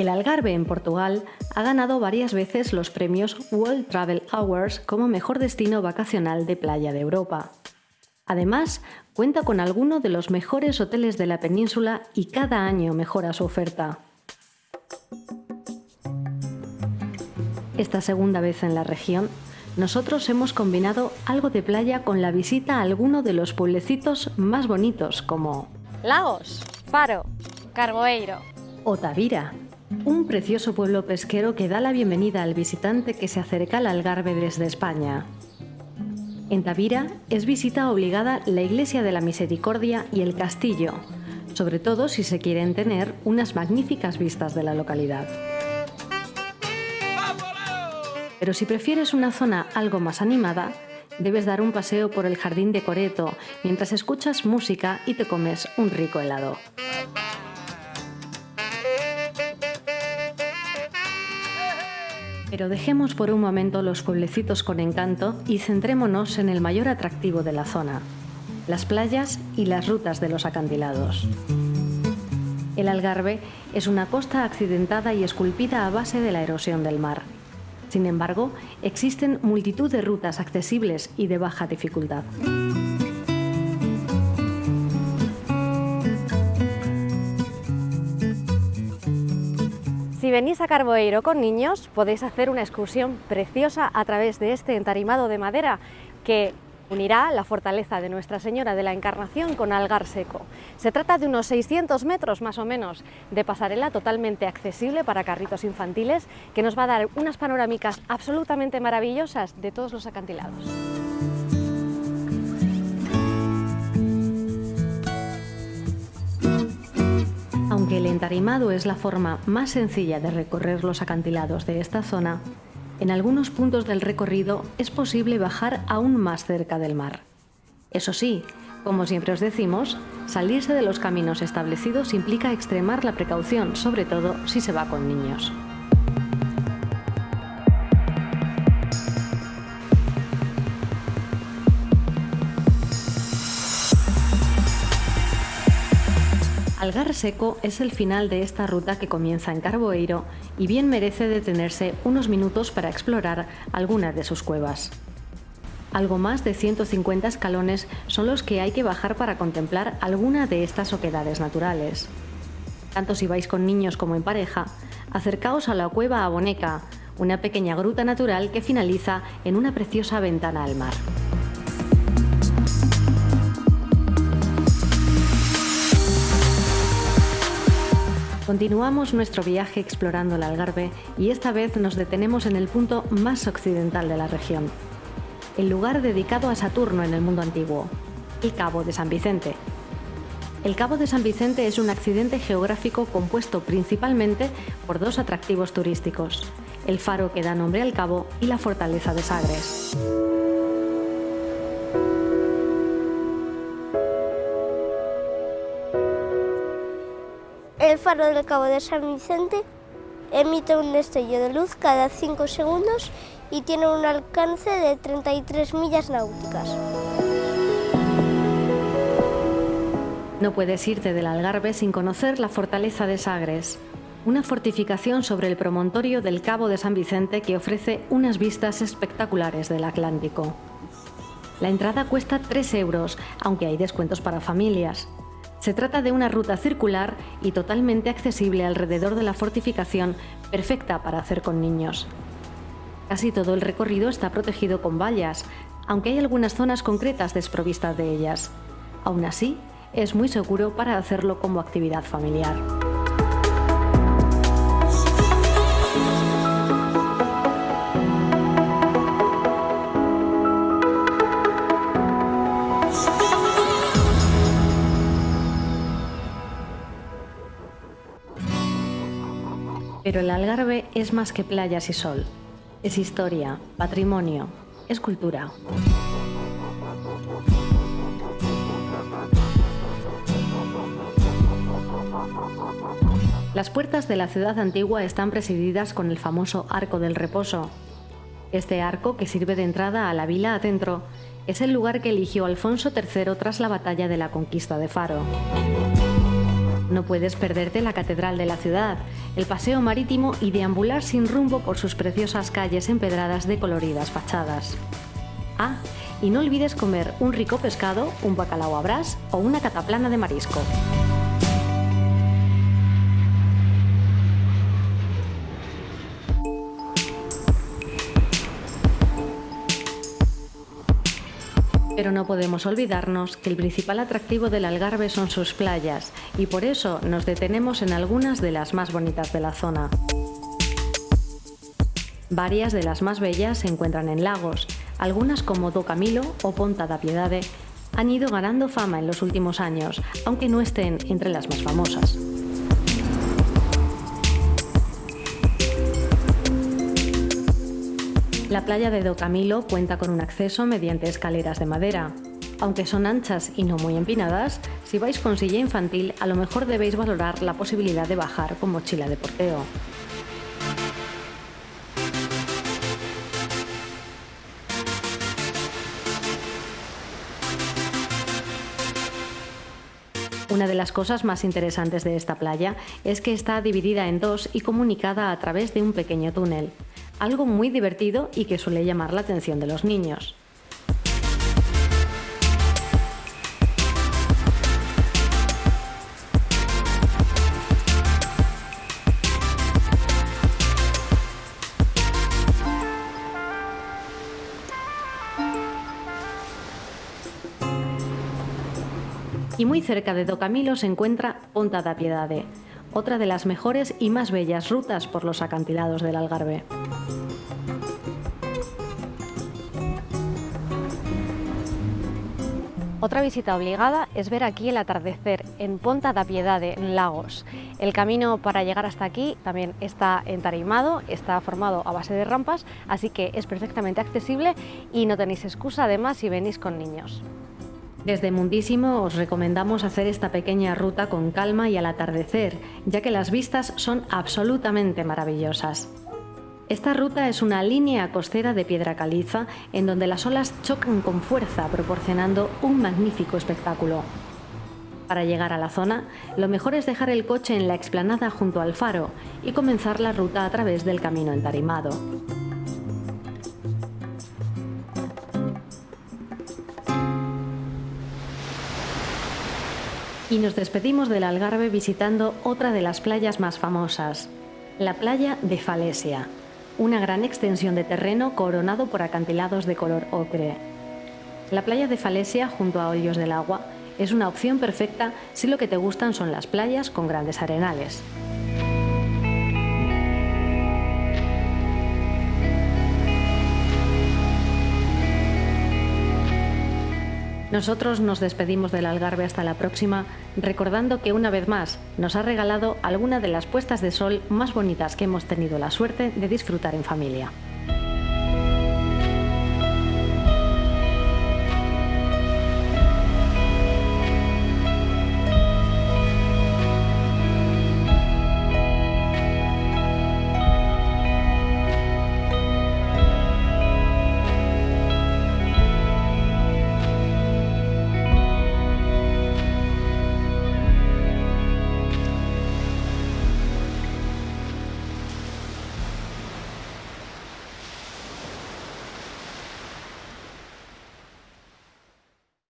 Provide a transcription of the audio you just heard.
El Algarve en Portugal ha ganado varias veces los premios World Travel Awards como mejor destino vacacional de playa de Europa. Además, cuenta con alguno de los mejores hoteles de la península y cada año mejora su oferta. Esta segunda vez en la región, nosotros hemos combinado algo de playa con la visita a alguno de los pueblecitos más bonitos como Lagos, Faro, Carboeiro o Tavira, un precioso pueblo pesquero que da la bienvenida al visitante que se acerca al Algarve desde España. En Tavira es visita obligada la Iglesia de la Misericordia y el castillo, sobre todo si se quieren tener unas magníficas vistas de la localidad. Pero si prefieres una zona algo más animada, debes dar un paseo por el jardín de Coreto mientras escuchas música y te comes un rico helado. Pero dejemos por un momento los pueblecitos con encanto y centrémonos en el mayor atractivo de la zona, las playas y las rutas de los acantilados. El Algarve es una costa accidentada y esculpida a base de la erosión del mar. Sin embargo, existen multitud de rutas accesibles y de baja dificultad. Si venís a Carboeiro con niños, podéis hacer una excursión preciosa a través de este entarimado de madera que unirá la fortaleza de Nuestra Señora de la Encarnación con Algar Seco. Se trata de unos 600 metros más o menos de pasarela totalmente accesible para carritos infantiles que nos va a dar unas panorámicas absolutamente maravillosas de todos los acantilados. El entarimado es la forma más sencilla de recorrer los acantilados de esta zona, en algunos puntos del recorrido es posible bajar aún más cerca del mar. Eso sí, como siempre os decimos, salirse de los caminos establecidos implica extremar la precaución, sobre todo si se va con niños. Algar Seco es el final de esta ruta que comienza en Carboeiro y bien merece detenerse unos minutos para explorar algunas de sus cuevas. Algo más de 150 escalones son los que hay que bajar para contemplar alguna de estas oquedades naturales. Tanto si vais con niños como en pareja, acercaos a la cueva Aboneca, una pequeña gruta natural que finaliza en una preciosa ventana al mar. Continuamos nuestro viaje explorando el Algarve y esta vez nos detenemos en el punto más occidental de la región, el lugar dedicado a Saturno en el mundo antiguo, el Cabo de San Vicente. El Cabo de San Vicente es un accidente geográfico compuesto principalmente por dos atractivos turísticos, el faro que da nombre al cabo y la fortaleza de Sagres. El faro del Cabo de San Vicente emite un destello de luz cada 5 segundos y tiene un alcance de 33 millas náuticas. No puedes irte del Algarve sin conocer la fortaleza de Sagres, una fortificación sobre el promontorio del Cabo de San Vicente que ofrece unas vistas espectaculares del Atlántico. La entrada cuesta 3 euros, aunque hay descuentos para familias. Se trata de una ruta circular y totalmente accesible alrededor de la fortificación, perfecta para hacer con niños. Casi todo el recorrido está protegido con vallas, aunque hay algunas zonas concretas desprovistas de ellas. Aún así, es muy seguro para hacerlo como actividad familiar. Pero el Algarve es más que playas y sol. Es historia, patrimonio, es cultura. Las puertas de la ciudad antigua están presididas con el famoso Arco del Reposo. Este arco, que sirve de entrada a la vila adentro, es el lugar que eligió Alfonso III tras la batalla de la conquista de Faro. No puedes perderte la Catedral de la ciudad, el paseo marítimo y deambular sin rumbo por sus preciosas calles empedradas de coloridas fachadas. Ah, y no olvides comer un rico pescado, un bacalao a brás o una cataplana de marisco. Pero no podemos olvidarnos que el principal atractivo del Algarve son sus playas y por eso nos detenemos en algunas de las más bonitas de la zona. Varias de las más bellas se encuentran en lagos, algunas como Do Camilo o Ponta da Piedade han ido ganando fama en los últimos años, aunque no estén entre las más famosas. La playa de Do Camilo cuenta con un acceso mediante escaleras de madera. Aunque son anchas y no muy empinadas, si vais con silla infantil a lo mejor debéis valorar la posibilidad de bajar con mochila de porteo. Una de las cosas más interesantes de esta playa es que está dividida en dos y comunicada a través de un pequeño túnel algo muy divertido y que suele llamar la atención de los niños. Y muy cerca de Docamilo se encuentra Ponta da Piedade, otra de las mejores y más bellas rutas por los acantilados del Algarve. Otra visita obligada es ver aquí el atardecer en Ponta da Piedade, en Lagos. El camino para llegar hasta aquí también está entarimado, está formado a base de rampas, así que es perfectamente accesible y no tenéis excusa además si venís con niños. Desde Mundísimo os recomendamos hacer esta pequeña ruta con calma y al atardecer, ya que las vistas son absolutamente maravillosas. Esta ruta es una línea costera de piedra caliza en donde las olas chocan con fuerza proporcionando un magnífico espectáculo. Para llegar a la zona, lo mejor es dejar el coche en la explanada junto al faro y comenzar la ruta a través del camino entarimado. Y nos despedimos del Algarve visitando otra de las playas más famosas, la playa de Falesia, una gran extensión de terreno coronado por acantilados de color ocre. La playa de Falesia, junto a Hoyos del Agua, es una opción perfecta si lo que te gustan son las playas con grandes arenales. Nosotros nos despedimos del Algarve hasta la próxima, recordando que una vez más nos ha regalado alguna de las puestas de sol más bonitas que hemos tenido la suerte de disfrutar en familia.